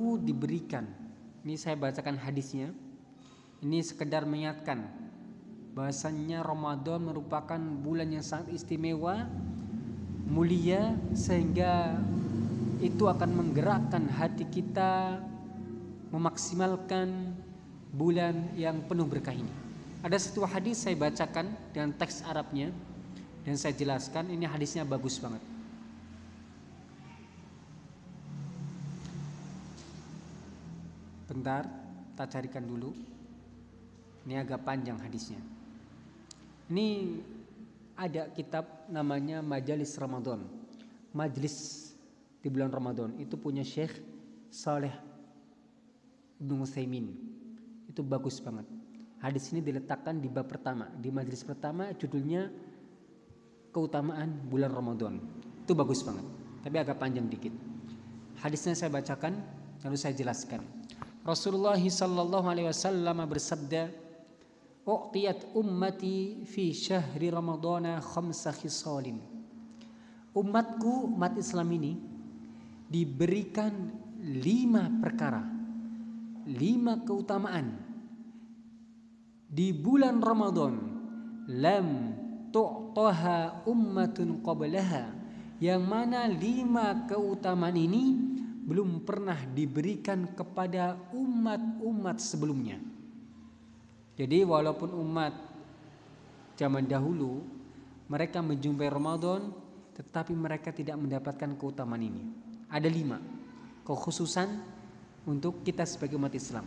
umatku diberikan. Ini saya bacakan hadisnya. Ini sekedar mengingatkan bahasanya Ramadan merupakan bulan yang sangat istimewa, mulia sehingga itu akan menggerakkan hati kita memaksimalkan bulan yang penuh berkah ini. Ada satu hadis saya bacakan dengan teks Arabnya dan saya jelaskan ini hadisnya bagus banget. Bentar, kita carikan dulu. Ini agak panjang hadisnya. Ini ada kitab namanya Majalis Ramadan. Majlis di bulan Ramadan itu punya Syekh Saleh Ibnu Utsaimin. Itu bagus banget. Hadis ini diletakkan di bab pertama, di majelis pertama judulnya keutamaan bulan Ramadan. Itu bagus banget, tapi agak panjang dikit. Hadisnya saya bacakan lalu saya jelaskan. Rasulullah sallallahu alaihi wasallam bersabda, "U'tiyat ummati fi syahri Ramadana khamsa khisalin." Umatku, umat Islam ini diberikan lima perkara, lima keutamaan di bulan Ramadan. Lam tu'taha ummatun qablaha yang mana lima keutamaan ini belum pernah diberikan kepada umat-umat sebelumnya. Jadi walaupun umat zaman dahulu mereka menjumpai Ramadan tetapi mereka tidak mendapatkan keutamaan ini. Ada lima kekhususan untuk kita sebagai umat Islam.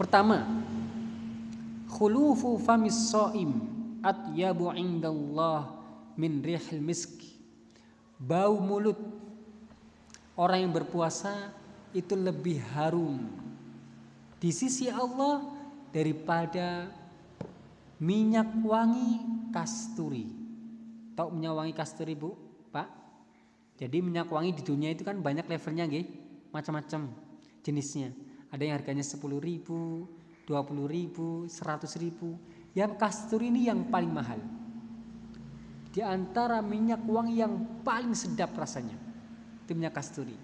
Pertama, khulufu famis so'im atyabu indallah min rihil misk. Bau mulut orang yang berpuasa itu lebih harum di sisi Allah daripada minyak wangi kasturi. Tahu minyak wangi kasturi, Bu? Pak? Jadi minyak wangi di dunia itu kan banyak levelnya, nggih. Macam-macam jenisnya. Ada yang harganya 10 ribu, 20 ribu, 100 ribu. Yang kasturi ini yang paling mahal. Di antara minyak wangi yang paling sedap rasanya. Itu minyak kasturi.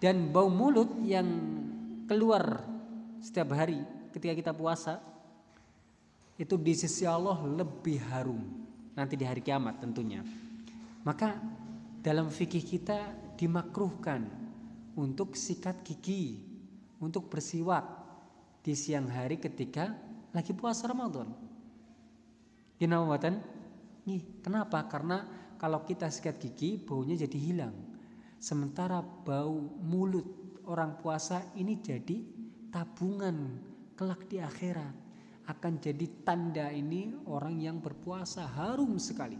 Dan bau mulut yang keluar setiap hari ketika kita puasa itu di sisi Allah lebih harum nanti di hari kiamat tentunya. Maka dalam fikih kita dimakruhkan untuk sikat gigi, untuk bersiwak di siang hari ketika lagi puasa Ramadan. Kenapa kenapa? Karena kalau kita sikat gigi baunya jadi hilang. Sementara bau mulut orang puasa ini jadi tabungan kelak di akhirat akan jadi tanda ini orang yang berpuasa harum sekali.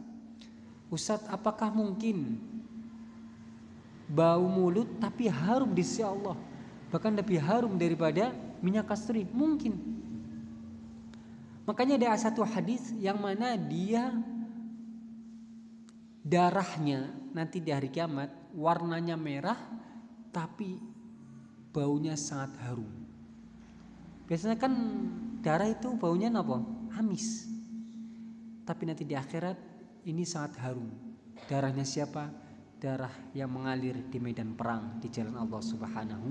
Ustadz, apakah mungkin bau mulut tapi harum di sisi Allah? Bahkan lebih harum daripada minyak kasturi? Mungkin. Makanya ada satu hadis yang mana dia darahnya nanti di hari kiamat warnanya merah tapi baunya sangat harum. Biasanya kan darah itu baunya apa? Amis. Tapi nanti di akhirat ini sangat harum. Darahnya siapa? Darah yang mengalir di medan perang di jalan Allah Subhanahu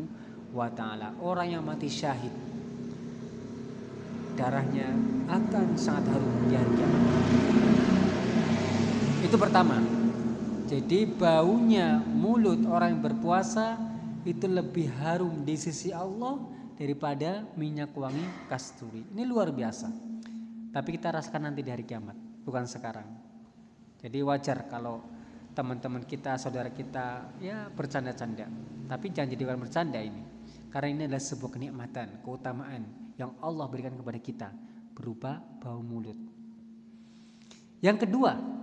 wa taala. Orang yang mati syahid darahnya akan sangat harum di hari kiamat. Itu pertama. Jadi baunya mulut orang yang berpuasa itu lebih harum di sisi Allah daripada minyak wangi kasturi. Ini luar biasa. Tapi kita rasakan nanti di hari kiamat, bukan sekarang. Jadi wajar kalau teman-teman kita, saudara kita ya bercanda-canda. Tapi jangan jadikan bercanda ini. Karena ini adalah sebuah kenikmatan, keutamaan yang Allah berikan kepada kita berupa bau mulut. Yang kedua,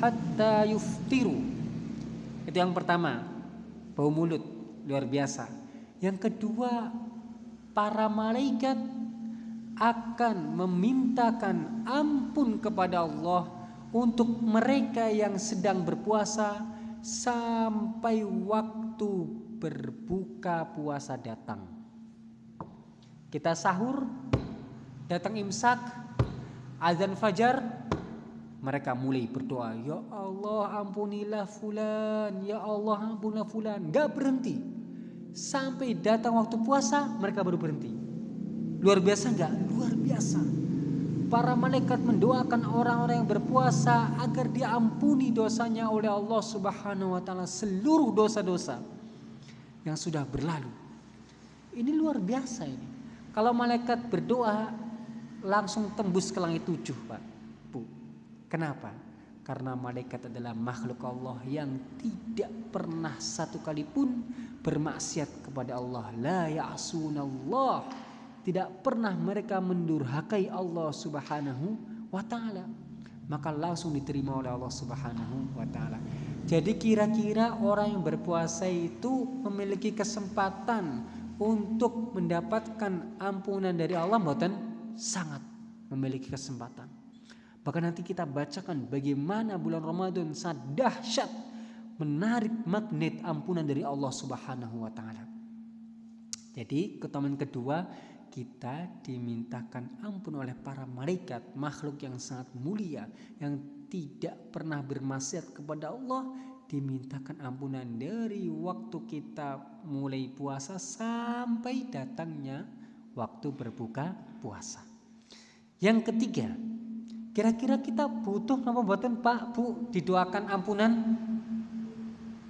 hatta itu yang pertama, bau mulut luar biasa. Yang kedua, para malaikat akan memintakan ampun kepada Allah untuk mereka yang sedang berpuasa sampai waktu berbuka puasa datang. Kita sahur, datang imsak, azan fajar, mereka mulai berdoa, "Ya Allah, ampunilah fulan, ya Allah, ampunilah fulan." Gak berhenti. Sampai datang waktu puasa, mereka baru berhenti. Luar biasa nggak? Luar biasa. Para malaikat mendoakan orang-orang yang berpuasa agar diampuni dosanya oleh Allah Subhanahu wa taala seluruh dosa-dosa yang sudah berlalu. Ini luar biasa ini. Kalau malaikat berdoa langsung tembus ke langit tujuh, Pak. Kenapa? Karena malaikat adalah makhluk Allah yang tidak pernah satu kali pun bermaksiat kepada Allah. La ya'sunallah. Tidak pernah mereka mendurhakai Allah Subhanahu wa taala. Maka langsung diterima oleh Allah Subhanahu wa taala. Jadi kira-kira orang yang berpuasa itu memiliki kesempatan untuk mendapatkan ampunan dari Allah mboten sangat memiliki kesempatan. Bahkan nanti kita bacakan bagaimana bulan Ramadan sangat dahsyat menarik magnet ampunan dari Allah Subhanahu wa taala. Jadi, keutamaan kedua kita dimintakan ampun oleh para malaikat, makhluk yang sangat mulia yang tidak pernah bermaksiat kepada Allah, dimintakan ampunan dari waktu kita mulai puasa sampai datangnya waktu berbuka puasa. Yang ketiga, Kira-kira kita butuh apa buatan Pak Bu didoakan ampunan?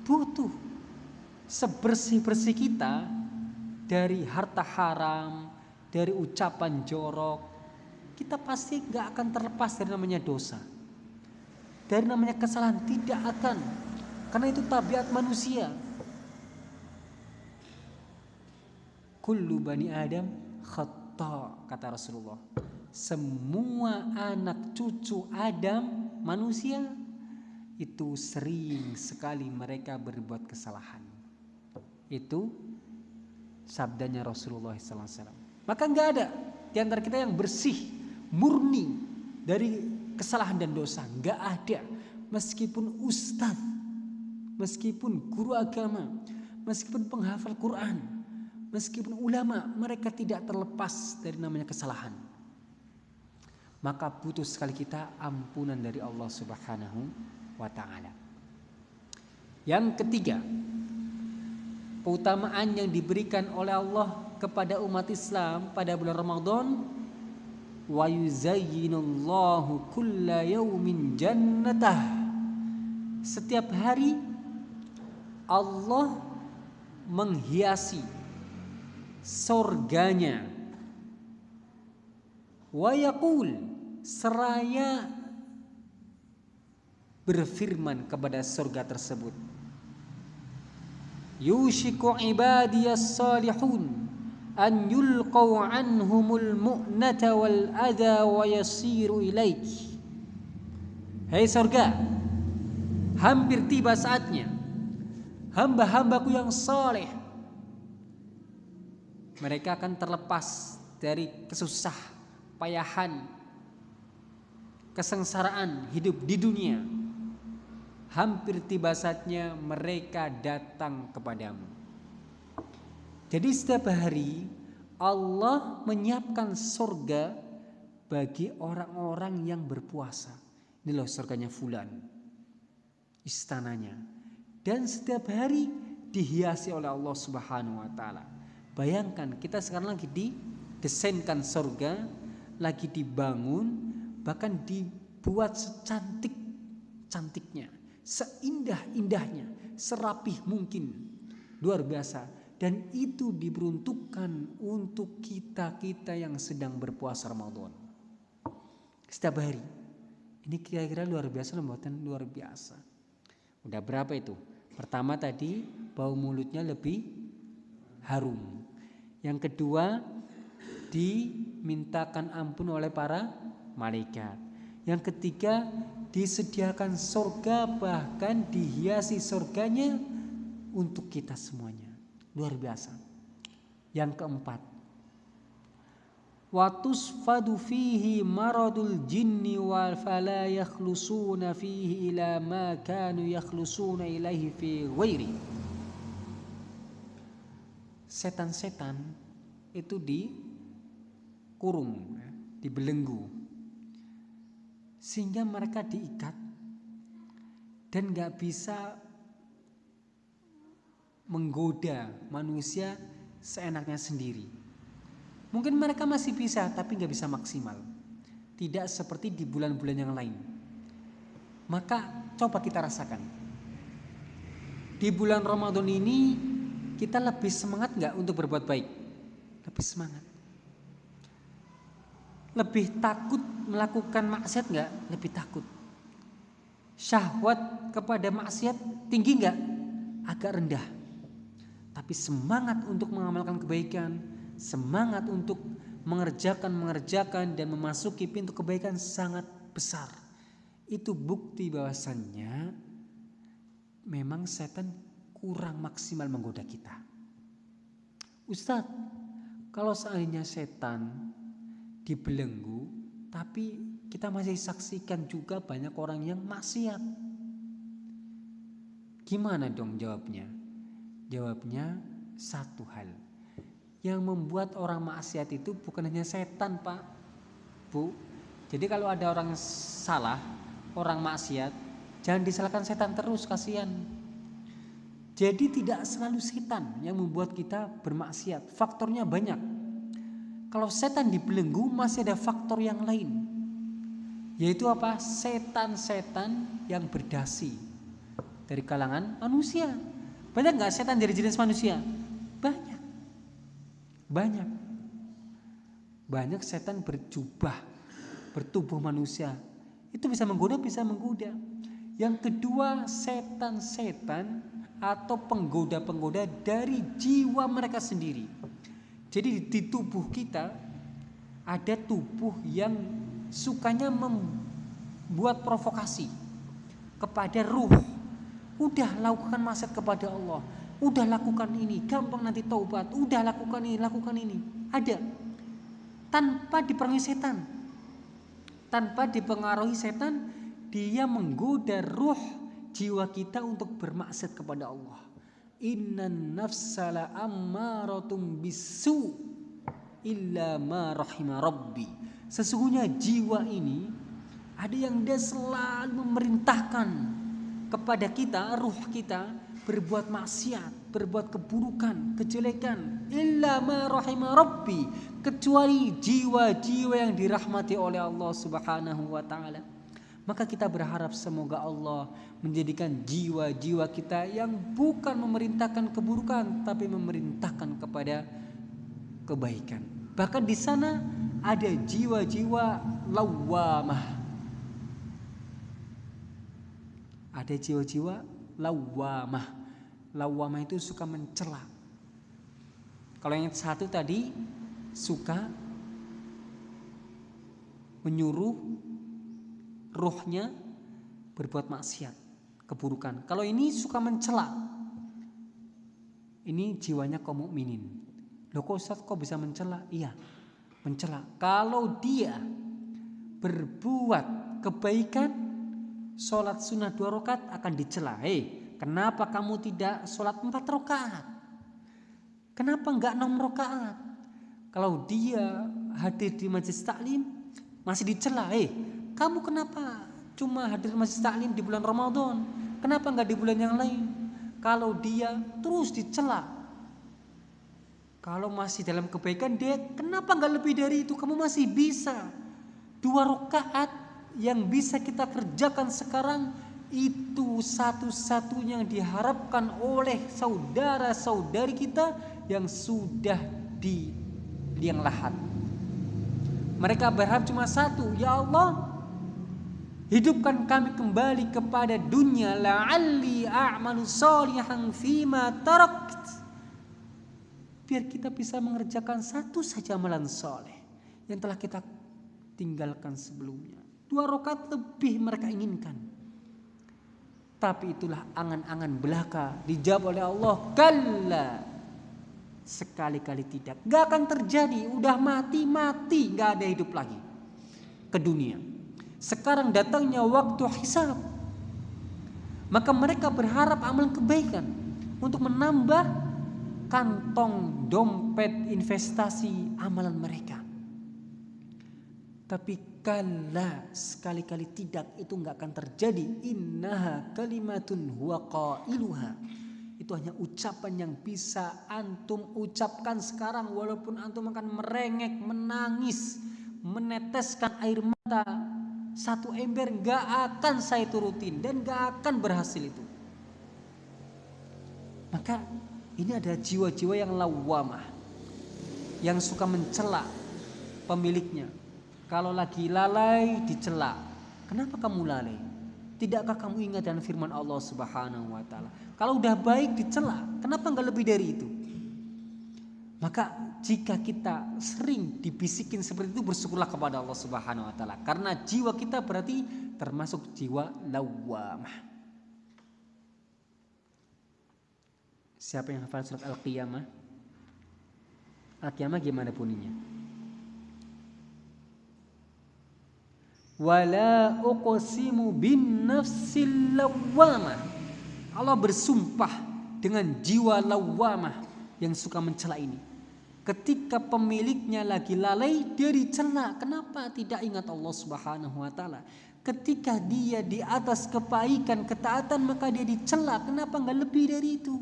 Butuh. Sebersih-bersih kita dari harta haram, dari ucapan jorok, kita pasti nggak akan terlepas dari namanya dosa. Dari namanya kesalahan tidak akan. Karena itu tabiat manusia. Kullu bani Adam khata kata Rasulullah semua anak cucu Adam manusia itu sering sekali mereka berbuat kesalahan. Itu sabdanya Rasulullah SAW. Maka nggak ada di antara kita yang bersih, murni dari kesalahan dan dosa. Nggak ada. Meskipun ustadz, meskipun guru agama, meskipun penghafal Quran, meskipun ulama, mereka tidak terlepas dari namanya kesalahan maka butuh sekali kita ampunan dari Allah Subhanahu wa taala. Yang ketiga, keutamaan yang diberikan oleh Allah kepada umat Islam pada bulan Ramadan wa yuzayyinullahu kulla yaumin jannatah. Setiap hari Allah menghiasi surganya wa yaqul seraya berfirman kepada surga tersebut. Yushiku ibadiyas salihun an yulqau anhumul mu'nata wal adha wa yasiru ilaik Hei surga hampir tiba saatnya hamba-hambaku yang saleh mereka akan terlepas dari kesusah payahan kesengsaraan hidup di dunia. Hampir tiba saatnya mereka datang kepadamu. Jadi setiap hari Allah menyiapkan surga bagi orang-orang yang berpuasa. Ini loh surganya fulan istananya. Dan setiap hari dihiasi oleh Allah Subhanahu wa taala bayangkan kita sekarang lagi didesainkan surga lagi dibangun bahkan dibuat secantik cantiknya, seindah-indahnya, serapih mungkin. Luar biasa dan itu diperuntukkan untuk kita-kita yang sedang berpuasa Ramadan. Setiap hari. Ini kira-kira luar biasa lembutan luar biasa. Udah berapa itu? Pertama tadi bau mulutnya lebih harum. Yang kedua dimintakan ampun oleh para malaikat. Yang ketiga, disediakan surga bahkan dihiasi surganya untuk kita semuanya. Luar biasa. Yang keempat, watusfadu fihi maradul jinni wal fala yakhlusuna fihi ila ma kanu yakhlusuna ilaihi fi ghairi. Setan-setan itu dikurung, dibelenggu sehingga mereka diikat dan nggak bisa menggoda manusia seenaknya sendiri. Mungkin mereka masih bisa tapi nggak bisa maksimal. Tidak seperti di bulan-bulan yang lain. Maka coba kita rasakan. Di bulan Ramadan ini kita lebih semangat nggak untuk berbuat baik? Lebih semangat. Lebih takut melakukan maksiat nggak? Lebih takut. Syahwat kepada maksiat tinggi nggak? Agak rendah. Tapi semangat untuk mengamalkan kebaikan, semangat untuk mengerjakan mengerjakan dan memasuki pintu kebaikan sangat besar. Itu bukti bahwasannya memang setan kurang maksimal menggoda kita. Ustadz, kalau seandainya setan dibelenggu, tapi kita masih saksikan juga banyak orang yang maksiat. Gimana dong jawabnya? Jawabnya satu hal. Yang membuat orang maksiat itu bukan hanya setan, Pak. Bu. Jadi kalau ada orang salah, orang maksiat, jangan disalahkan setan terus, kasihan. Jadi tidak selalu setan yang membuat kita bermaksiat. Faktornya banyak. Kalau setan dibelenggu masih ada faktor yang lain. Yaitu apa? Setan-setan yang berdasi dari kalangan manusia. Banyak nggak setan dari jenis manusia? Banyak. Banyak. Banyak setan berjubah, bertubuh manusia. Itu bisa menggoda, bisa menggoda. Yang kedua, setan-setan atau penggoda-penggoda dari jiwa mereka sendiri jadi di tubuh kita ada tubuh yang sukanya membuat provokasi kepada ruh. Udah lakukan maksiat kepada Allah. Udah lakukan ini, gampang nanti taubat. Udah lakukan ini, lakukan ini. Ada. Tanpa dipengaruhi setan. Tanpa dipengaruhi setan, dia menggoda ruh jiwa kita untuk bermaksiat kepada Allah. Innan nafsala ammaratum bisu illa ma rahima rabbi. Sesungguhnya jiwa ini ada yang dia selalu memerintahkan kepada kita, ruh kita berbuat maksiat, berbuat keburukan, kejelekan. Illa ma rahima rabbi. Kecuali jiwa-jiwa yang dirahmati oleh Allah Subhanahu wa taala. Maka kita berharap semoga Allah menjadikan jiwa-jiwa kita yang bukan memerintahkan keburukan tapi memerintahkan kepada kebaikan. Bahkan di sana ada jiwa-jiwa lawamah. Ada jiwa-jiwa lawamah. Lawamah itu suka mencela. Kalau yang satu tadi suka menyuruh ruhnya berbuat maksiat, keburukan. Kalau ini suka mencela. Ini jiwanya kaum mukminin. Loh kok Ustaz kok bisa mencela? Iya, mencela. Kalau dia berbuat kebaikan, sholat sunnah dua rakaat akan dicela. Hei, kenapa kamu tidak sholat empat rakaat? Kenapa enggak enam rakaat? Kalau dia hadir di majlis taklim masih dicela. Hei, kamu kenapa cuma hadir masjid taklim di bulan Ramadan? Kenapa nggak di bulan yang lain? Kalau dia terus dicela, kalau masih dalam kebaikan dia kenapa nggak lebih dari itu? Kamu masih bisa dua rakaat yang bisa kita kerjakan sekarang itu satu-satunya yang diharapkan oleh saudara-saudari kita yang sudah di liang lahat. Mereka berharap cuma satu, ya Allah, Hidupkan kami kembali kepada dunia la'alli a'malu salihan fima tarakt. Biar kita bisa mengerjakan satu saja amalan soleh yang telah kita tinggalkan sebelumnya. Dua rokat lebih mereka inginkan. Tapi itulah angan-angan belaka dijawab oleh Allah. Kalla. Sekali-kali tidak. Gak akan terjadi. Udah mati-mati. Gak ada hidup lagi. Ke dunia. Sekarang datangnya waktu hisab. Maka mereka berharap amal kebaikan untuk menambah kantong dompet investasi amalan mereka. Tapi kala sekali-kali tidak itu nggak akan terjadi. Innaha kalimatun huwa qailuha. Itu hanya ucapan yang bisa antum ucapkan sekarang walaupun antum akan merengek, menangis, meneteskan air mata satu ember nggak akan saya turutin dan nggak akan berhasil itu. Maka ini ada jiwa-jiwa yang lawamah yang suka mencela pemiliknya. Kalau lagi lalai dicela. Kenapa kamu lalai? Tidakkah kamu ingat dengan firman Allah Subhanahu wa taala? Kalau udah baik dicela, kenapa nggak lebih dari itu? Maka jika kita sering dibisikin seperti itu bersyukurlah kepada Allah Subhanahu wa taala karena jiwa kita berarti termasuk jiwa lawamah. Siapa yang hafal surat Al-Qiyamah? Al-Qiyamah gimana bunyinya? Wala uqsimu bin nafsil lawamah. Allah bersumpah dengan jiwa lawamah yang suka mencela ini. Ketika pemiliknya lagi lalai, dia dicela. Kenapa tidak ingat Allah Subhanahu wa taala? Ketika dia di atas kebaikan, ketaatan, maka dia dicela. Kenapa nggak lebih dari itu?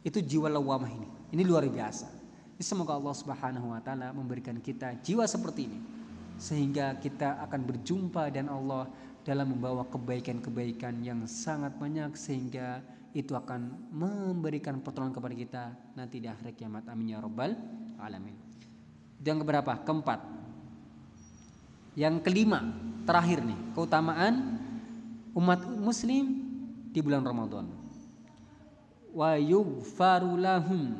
Itu jiwa lawamah ini. Ini luar biasa. Semoga Allah Subhanahu wa taala memberikan kita jiwa seperti ini sehingga kita akan berjumpa dan Allah dalam membawa kebaikan-kebaikan yang sangat banyak sehingga itu akan memberikan pertolongan kepada kita nanti di akhir kiamat amin ya rabbal alamin. Yang keberapa? Keempat. Yang kelima, terakhir nih, keutamaan umat muslim di bulan Ramadan wa yughfaru lahum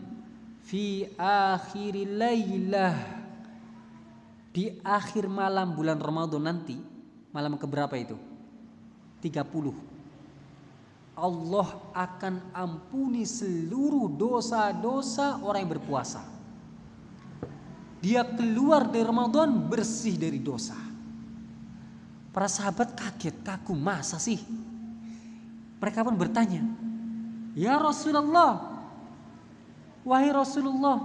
fi akhir lailah di akhir malam bulan Ramadan nanti malam keberapa itu 30 Allah akan ampuni seluruh dosa-dosa orang yang berpuasa. Dia keluar dari Ramadan bersih dari dosa. Para sahabat kaget kagum masa sih? Mereka pun bertanya Ya Rasulullah Wahai Rasulullah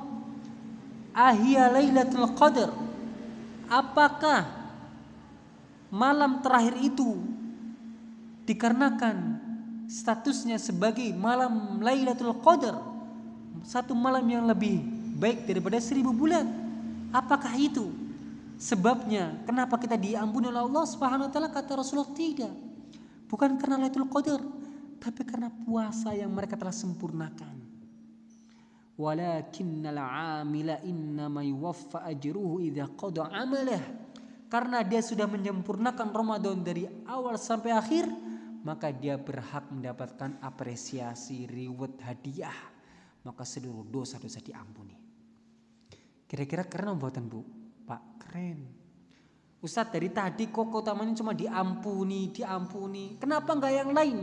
Ahia Lailatul Qadar Apakah malam terakhir itu dikarenakan statusnya sebagai malam Lailatul Qadar. Satu malam yang lebih baik daripada seribu bulan. Apakah itu sebabnya? Kenapa kita diampuni oleh Allah Subhanahu wa taala? Kata Rasulullah tidak. Bukan karena Lailatul Qadar tapi karena puasa yang mereka telah sempurnakan. Walakinnal 'amila innama yuwaffa ajruhu idza qada 'amalah. Karena dia sudah menyempurnakan Ramadan dari awal sampai akhir, maka dia berhak mendapatkan apresiasi, reward, hadiah. Maka seluruh dosa-dosa diampuni. Kira-kira keren buatan Bu? Pak, keren. Ustadz dari tadi kok utamanya cuma diampuni, diampuni. Kenapa nggak yang lain?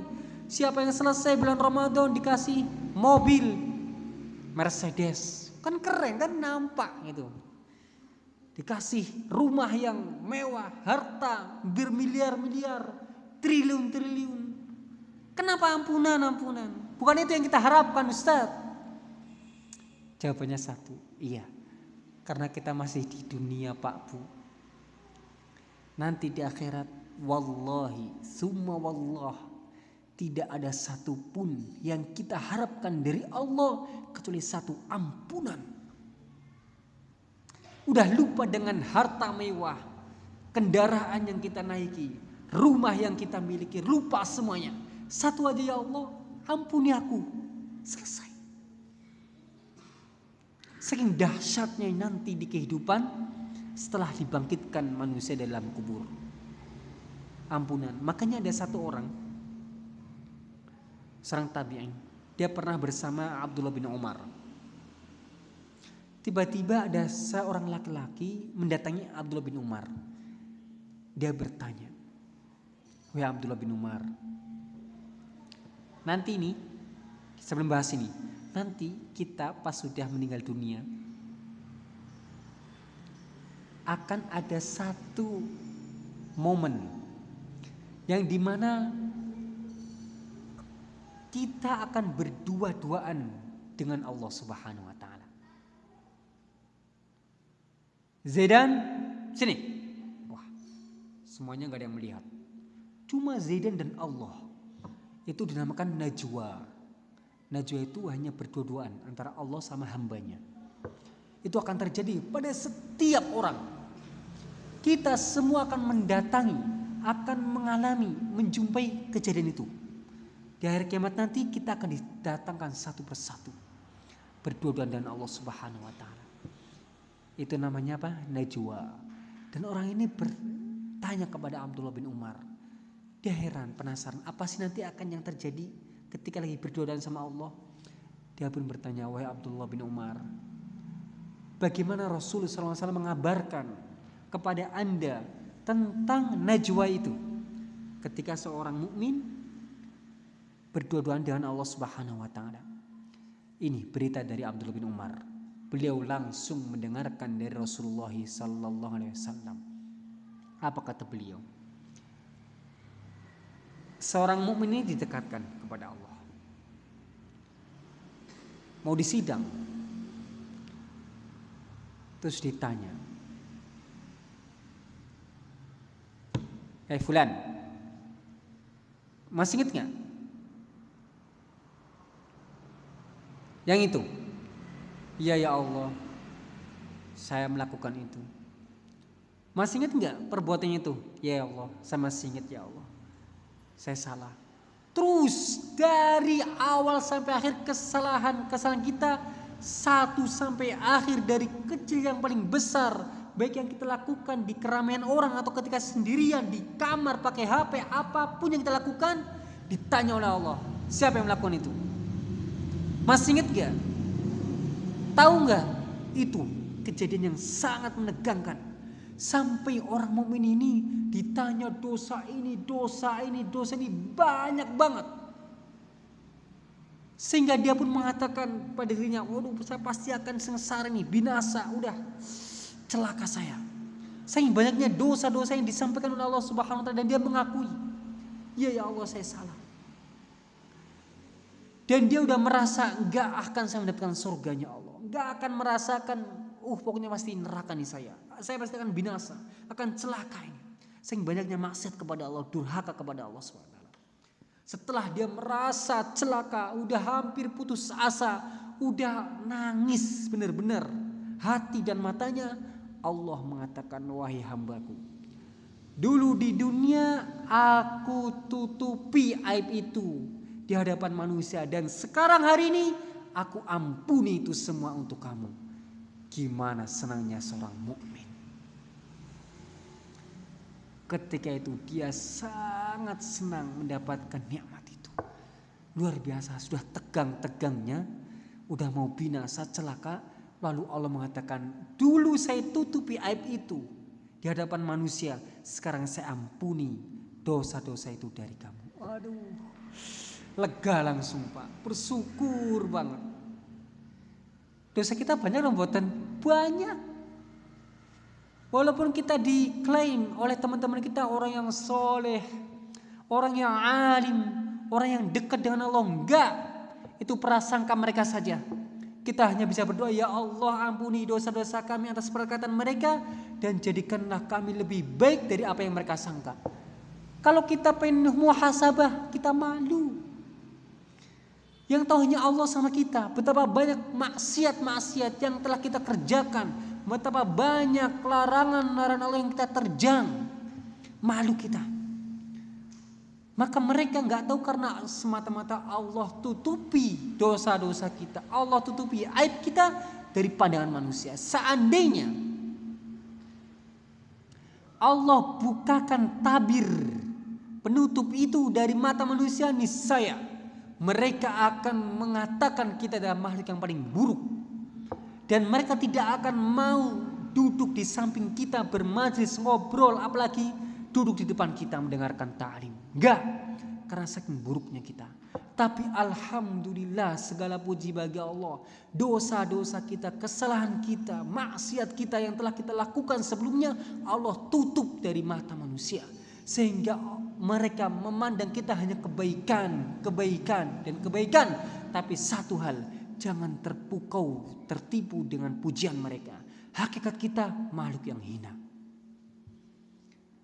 Siapa yang selesai bulan Ramadan dikasih mobil Mercedes. Kan keren kan nampak gitu. Dikasih rumah yang mewah, harta bermiliar-miliar, triliun-triliun. Kenapa ampunan-ampunan? Bukan itu yang kita harapkan Ustaz. Jawabannya satu, iya. Karena kita masih di dunia Pak Bu. Nanti di akhirat, wallahi, summa wallah, tidak ada satupun yang kita harapkan dari Allah kecuali satu ampunan. Udah lupa dengan harta mewah, kendaraan yang kita naiki, rumah yang kita miliki, lupa semuanya. Satu aja ya Allah, ampuni aku. Selesai. Saking dahsyatnya nanti di kehidupan setelah dibangkitkan manusia dalam kubur. Ampunan. Makanya ada satu orang seorang tabi'in. Dia pernah bersama Abdullah bin Umar. Tiba-tiba ada seorang laki-laki mendatangi Abdullah bin Umar. Dia bertanya, Wahai Abdullah bin Umar, nanti ini, sebelum bahas ini, nanti kita pas sudah meninggal dunia, akan ada satu momen yang di mana kita akan berdua-duaan dengan Allah Subhanahu wa taala. Zaidan sini. Wah, semuanya nggak ada yang melihat. Cuma Zaidan dan Allah. Itu dinamakan najwa. Najwa itu hanya berdua-duaan antara Allah sama hambanya. Itu akan terjadi pada setiap orang. Kita semua akan mendatangi, akan mengalami, menjumpai kejadian itu. Di akhir kiamat nanti kita akan didatangkan satu persatu. Berdua-duaan dengan Allah Subhanahu wa taala. Itu namanya apa? Najwa. Dan orang ini bertanya kepada Abdullah bin Umar. Dia heran, penasaran, apa sih nanti akan yang terjadi ketika lagi berdua sama Allah? Dia pun bertanya, wahai Abdullah bin Umar, bagaimana Rasulullah SAW mengabarkan kepada anda tentang najwa itu? Ketika seorang mukmin berdua-duaan dengan Allah Subhanahu wa taala. Ini berita dari Abdullah bin Umar beliau langsung mendengarkan dari Rasulullah wasallam. Apa kata beliau? Seorang mukmin ini didekatkan kepada Allah. Mau disidang. Terus ditanya. Eh fulan. Masih ingat nggak? Yang itu. Iya ya Allah, saya melakukan itu. Masih ingat nggak perbuatannya itu? Ya Allah, saya masih ingat ya Allah. Saya salah. Terus dari awal sampai akhir kesalahan kesalahan kita satu sampai akhir dari kecil yang paling besar baik yang kita lakukan di keramaian orang atau ketika sendirian di kamar pakai HP apa pun yang kita lakukan ditanya oleh Allah siapa yang melakukan itu masih ingat gak Tahu nggak? Itu kejadian yang sangat menegangkan. Sampai orang mukmin ini ditanya dosa ini, dosa ini, dosa ini banyak banget. Sehingga dia pun mengatakan pada dirinya, waduh saya pasti akan sengsara nih, binasa, udah celaka saya. Saking banyaknya dosa-dosa yang disampaikan oleh Allah Subhanahu wa taala dan dia mengakui, "Iya ya Allah, saya salah." Dan dia udah merasa nggak akan saya mendapatkan surganya Allah nggak akan merasakan, uh pokoknya pasti neraka nih saya. Saya pasti akan binasa, akan celaka ini. Sehingga banyaknya maksiat kepada Allah, durhaka kepada Allah SWT. Setelah dia merasa celaka, udah hampir putus asa, udah nangis benar-benar. Hati dan matanya, Allah mengatakan, wahai hambaku. Dulu di dunia aku tutupi aib itu di hadapan manusia. Dan sekarang hari ini aku ampuni itu semua untuk kamu. Gimana senangnya seorang mukmin. Ketika itu dia sangat senang mendapatkan nikmat itu. Luar biasa, sudah tegang-tegangnya, udah mau binasa celaka, lalu Allah mengatakan, "Dulu saya tutupi aib itu di hadapan manusia, sekarang saya ampuni dosa-dosa itu dari kamu." Aduh. Lega langsung Pak, bersyukur banget. Dosa kita banyak loh buatan banyak. Walaupun kita diklaim oleh teman-teman kita orang yang soleh, orang yang alim, orang yang dekat dengan Allah, enggak. Itu prasangka mereka saja. Kita hanya bisa berdoa, ya Allah ampuni dosa-dosa kami atas perkataan mereka dan jadikanlah kami lebih baik dari apa yang mereka sangka. Kalau kita pengen muhasabah, kita malu. Yang tahu hanya Allah sama kita. Betapa banyak maksiat-maksiat yang telah kita kerjakan. Betapa banyak larangan-larangan Allah yang kita terjang. Malu kita. Maka mereka nggak tahu karena semata-mata Allah tutupi dosa-dosa kita. Allah tutupi aib kita dari pandangan manusia. Seandainya Allah bukakan tabir penutup itu dari mata manusia niscaya mereka akan mengatakan kita adalah makhluk yang paling buruk. Dan mereka tidak akan mau duduk di samping kita bermajlis ngobrol apalagi duduk di depan kita mendengarkan ta'lim. Enggak, karena saking buruknya kita. Tapi alhamdulillah segala puji bagi Allah. Dosa-dosa kita, kesalahan kita, maksiat kita yang telah kita lakukan sebelumnya Allah tutup dari mata manusia. Sehingga mereka memandang kita hanya kebaikan, kebaikan, dan kebaikan. Tapi satu hal, jangan terpukau, tertipu dengan pujian mereka. Hakikat kita makhluk yang hina.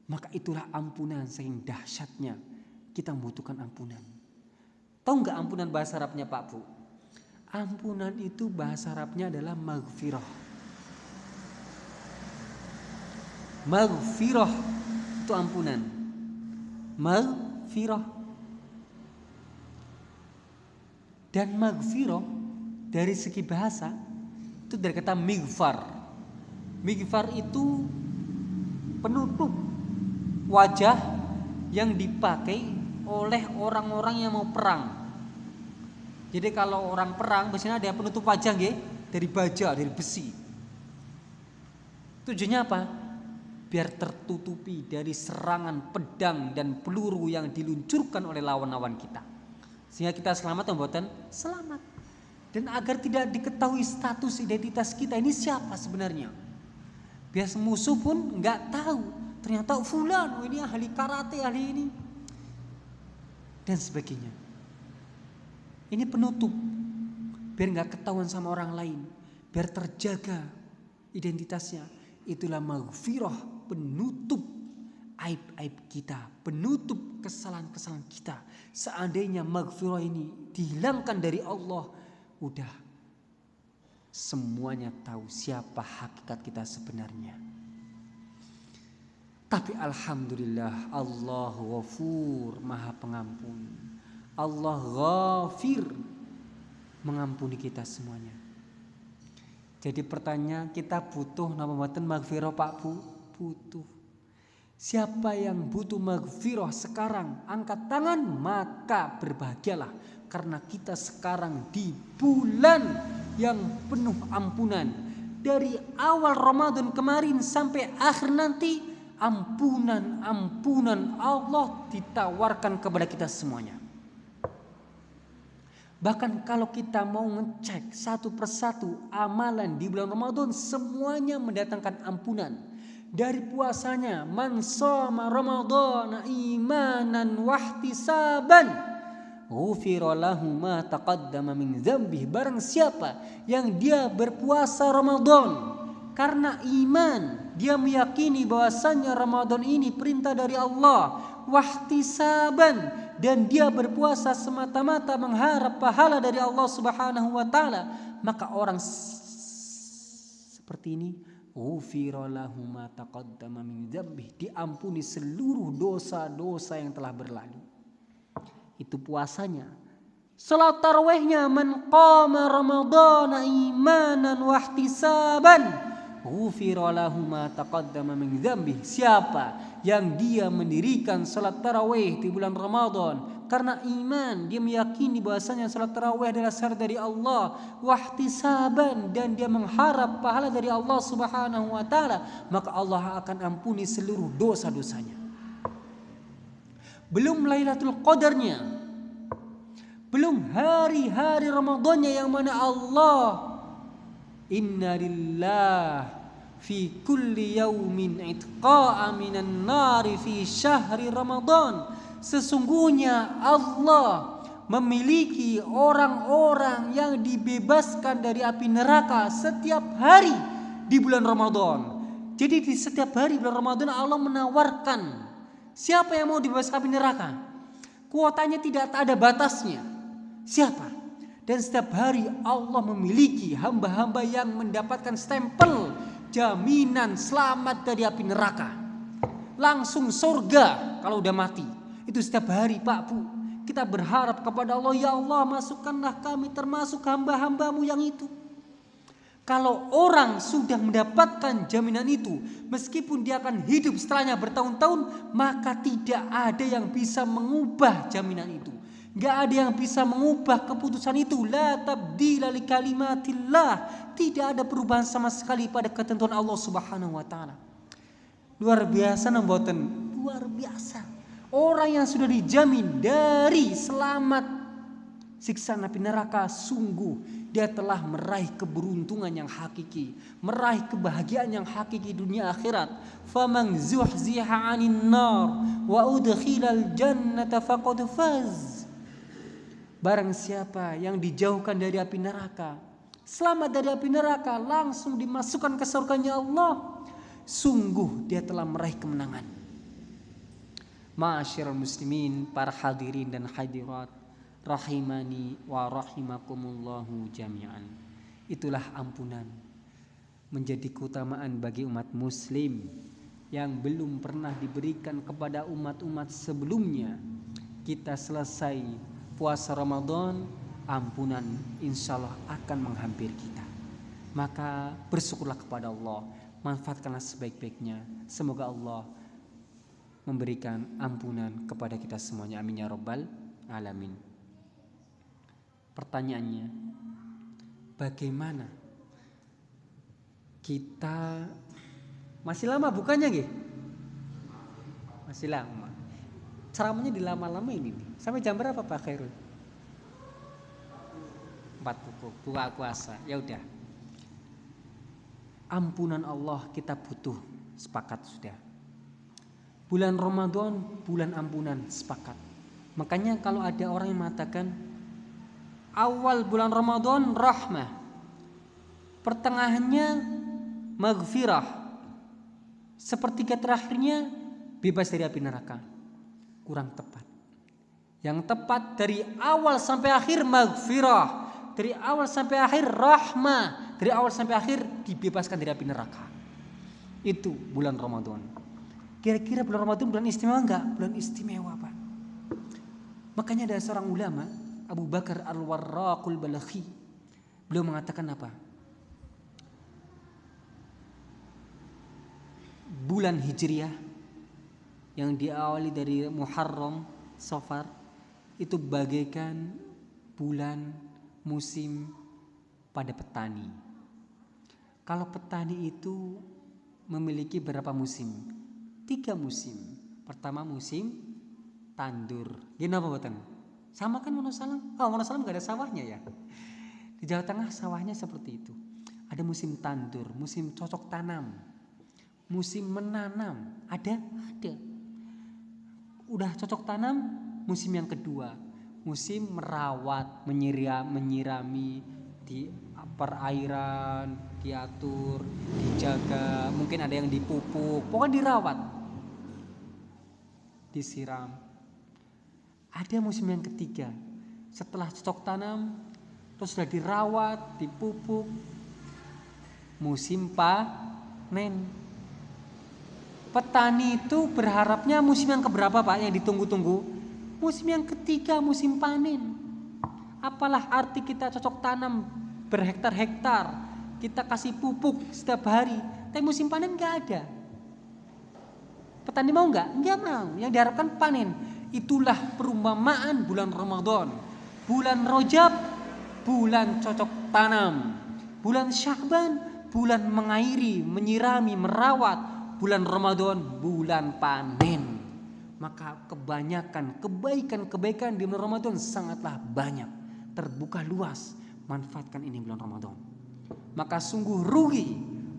Maka itulah ampunan saking dahsyatnya kita membutuhkan ampunan. Tahu nggak ampunan bahasa Arabnya Pak Bu? Ampunan itu bahasa Arabnya adalah maghfirah. Maghfirah itu ampunan. Maghfirah. Dan maghfirah dari segi bahasa itu dari kata mighfar. Mighfar itu penutup wajah yang dipakai oleh orang-orang yang mau perang. Jadi kalau orang perang biasanya ada penutup wajah nggih dari baja, dari besi. Tujuannya apa? Biar tertutupi dari serangan pedang dan peluru yang diluncurkan oleh lawan-lawan kita. Sehingga kita selamat membuatan selamat. Dan agar tidak diketahui status identitas kita ini siapa sebenarnya. Biar musuh pun nggak tahu ternyata fulan oh ini ahli karate ahli ini dan sebagainya ini penutup biar nggak ketahuan sama orang lain biar terjaga identitasnya itulah maghfirah penutup aib-aib kita penutup kesalahan-kesalahan kita seandainya maghfirah ini dihilangkan dari Allah udah semuanya tahu siapa hakikat kita sebenarnya tapi Alhamdulillah Allah ghafur maha pengampun. Allah ghafir mengampuni kita semuanya. Jadi pertanyaan kita butuh nama mboten maghfirah Pak Bu? Butuh. Siapa yang butuh maghfirah sekarang angkat tangan maka berbahagialah karena kita sekarang di bulan yang penuh ampunan dari awal Ramadan kemarin sampai akhir nanti ampunan-ampunan Allah ditawarkan kepada kita semuanya. Bahkan kalau kita mau ngecek satu persatu amalan di bulan Ramadan semuanya mendatangkan ampunan. Dari puasanya man shoma Ramadan imanan wahtisaban ghufira lahu ma taqaddama min dzambih. Barang siapa yang dia berpuasa Ramadan karena iman dia meyakini bahwasannya Ramadan ini perintah dari Allah wahtisaban. Dan dia berpuasa semata-mata mengharap pahala dari Allah Subhanahu wa taala maka orang seperti ini ghufira lahu ma taqaddama min dzambih. Diampuni seluruh dosa-dosa yang telah berlalu. Itu puasanya. Salat tarawihnya man qama ramadhana imanan wahtisaban ghufira lahu ma taqaddama min dzambi. Siapa yang dia mendirikan salat tarawih di bulan Ramadan karena iman, dia meyakini bahwasanya salat tarawih adalah syarat dari Allah, wahtisaban dan dia mengharap pahala dari Allah Subhanahu wa taala, maka Allah akan ampuni seluruh dosa-dosanya. Belum Lailatul Qadarnya. Belum hari-hari Ramadannya yang mana Allah Inna lillah fi kulli yaumin itqa'a minan nari fi syahri Ramadan. Sesungguhnya Allah memiliki orang-orang yang dibebaskan dari api neraka setiap hari di bulan Ramadan. Jadi di setiap hari bulan Ramadan Allah menawarkan siapa yang mau dibebaskan api neraka. Kuotanya tidak ada batasnya. Siapa? Dan setiap hari Allah memiliki hamba-hamba yang mendapatkan stempel jaminan selamat dari api neraka. Langsung surga kalau udah mati. Itu setiap hari Pak Bu. Kita berharap kepada Allah, ya Allah masukkanlah kami termasuk hamba-hambamu yang itu. Kalau orang sudah mendapatkan jaminan itu, meskipun dia akan hidup setelahnya bertahun-tahun, maka tidak ada yang bisa mengubah jaminan itu. Gak ada yang bisa mengubah keputusan itu. La tabdila li kalimatillah. Tidak ada perubahan sama sekali pada ketentuan Allah Subhanahu wa taala. Luar biasa namboten. Luar biasa. Orang yang sudah dijamin dari selamat siksa napi neraka sungguh dia telah meraih keberuntungan yang hakiki, meraih kebahagiaan yang hakiki dunia akhirat. Faman zuhziha 'anil nar wa udkhilal jannata. Barang siapa yang dijauhkan dari api neraka, selamat dari api neraka, langsung dimasukkan ke surganya Allah. Sungguh dia telah meraih kemenangan. Ma'asyiral muslimin, para hadirin dan hadirat, rahimani wa rahimakumullahu jami'an. Itulah ampunan menjadi keutamaan bagi umat muslim yang belum pernah diberikan kepada umat-umat sebelumnya. Kita selesai puasa Ramadan, ampunan insya Allah akan menghampiri kita. Maka bersyukurlah kepada Allah, manfaatkanlah sebaik-baiknya. Semoga Allah memberikan ampunan kepada kita semuanya. Amin ya robbal alamin. Pertanyaannya, bagaimana kita masih lama bukannya gih? Masih lama. Ceramahnya dilama-lama ini nih. Sampai jam berapa Pak Khairul? Empat pukul, buka puasa. Ya udah. Ampunan Allah kita butuh, sepakat sudah Bulan Ramadan, bulan ampunan, sepakat. Makanya kalau ada orang yang mengatakan awal bulan Ramadan rahmah, pertengahannya maghfirah, sepertiga terakhirnya bebas dari api neraka. Kurang tepat. Yang tepat dari awal sampai akhir maghfirah, dari awal sampai akhir rahmah, dari awal sampai akhir dibebaskan dari api neraka. Itu bulan Ramadan. Kira-kira bulan Ramadan bulan istimewa enggak? Bulan istimewa Pak. Makanya ada seorang ulama Abu Bakar Al-Warraqul Balakhi. Beliau mengatakan apa? Bulan Hijriah yang diawali dari Muharram, Safar itu bagaikan bulan musim pada petani. Kalau petani itu memiliki berapa musim? Tiga musim. Pertama musim tandur. Gini apa buatan? Sama kan Wonosalam? Oh Wonosalam gak ada sawahnya ya. Di Jawa Tengah sawahnya seperti itu. Ada musim tandur, musim cocok tanam, musim menanam. Ada? Ada. Udah cocok tanam, musim yang kedua. Musim merawat, menyiram, menyirami di perairan, diatur, dijaga, mungkin ada yang dipupuk, pokoknya dirawat disiram. Ada musim yang ketiga, setelah cocok tanam, terus sudah dirawat, dipupuk, musim panen. Petani itu berharapnya musim yang keberapa Pak yang ditunggu-tunggu? Musim yang ketiga, musim panen. Apalah arti kita cocok tanam berhektar-hektar, kita kasih pupuk setiap hari, tapi musim panen nggak ada. Petani mau nggak? Nggak mau. Yang diharapkan panen. Itulah perumpamaan bulan Ramadan. Bulan Rojab, bulan cocok tanam. Bulan Syahban, bulan mengairi, menyirami, merawat. Bulan Ramadan, bulan panen. Maka kebanyakan kebaikan-kebaikan di bulan Ramadan sangatlah banyak. Terbuka luas. Manfaatkan ini bulan Ramadan. Maka sungguh rugi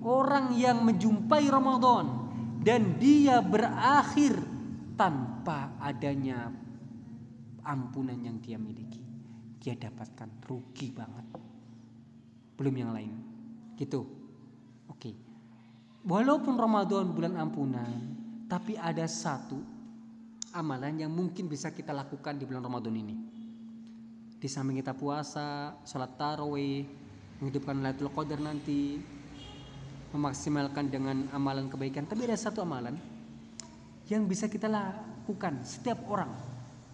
orang yang menjumpai Ramadan dan dia berakhir tanpa adanya ampunan yang dia miliki. Dia dapatkan rugi banget. Belum yang lain. Gitu. Oke. Walaupun Ramadan bulan ampunan, tapi ada satu amalan yang mungkin bisa kita lakukan di bulan Ramadan ini. Di samping kita puasa, sholat tarawih, menghidupkan Lailatul Qadar nanti, memaksimalkan dengan amalan kebaikan. Tapi ada satu amalan yang bisa kita lakukan setiap orang,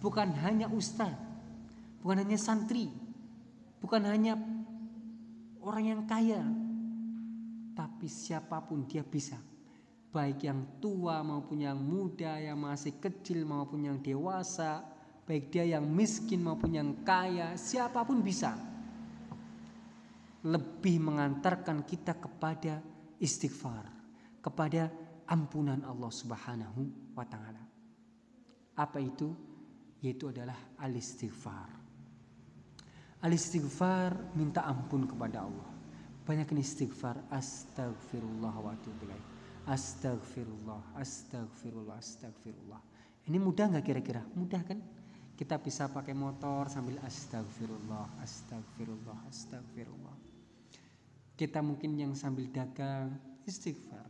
bukan hanya ustaz, bukan hanya santri, bukan hanya orang yang kaya, tapi siapa pun dia bisa. Baik yang tua maupun yang muda, yang masih kecil maupun yang dewasa, baik dia yang miskin maupun yang kaya, siapa pun bisa. Lebih mengantarkan kita kepada istighfar kepada ampunan Allah Subhanahu wa taala. Apa itu? Yaitu adalah al-istighfar. Al-istighfar minta ampun kepada Allah. Banyak istighfar astagfirullah wa atubu Astagfirullah, astagfirullah, astagfirullah. Ini mudah nggak kira-kira? Mudah kan? Kita bisa pakai motor sambil astagfirullah, astagfirullah, astagfirullah. Kita mungkin yang sambil dagang istighfar.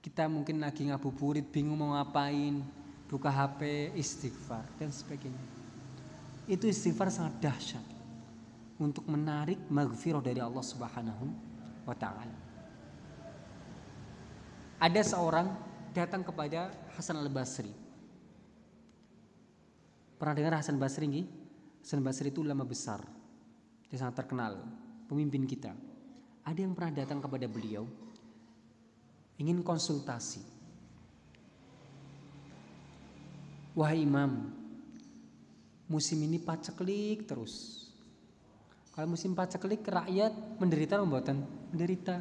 Kita mungkin lagi ngabuburit bingung mau ngapain. buka HP, istighfar dan sebagainya. Itu istighfar sangat dahsyat untuk menarik maghfirah dari Allah Subhanahu wa taala. Ada seorang datang kepada Hasan Al-Basri. Pernah dengar Hasan Basri nggih? Hasan Basri itu ulama besar. Dia sangat terkenal, pemimpin kita. Ada yang pernah datang kepada beliau ingin konsultasi. Wahai imam, musim ini paceklik terus. Kalau musim paceklik rakyat menderita membuatan menderita.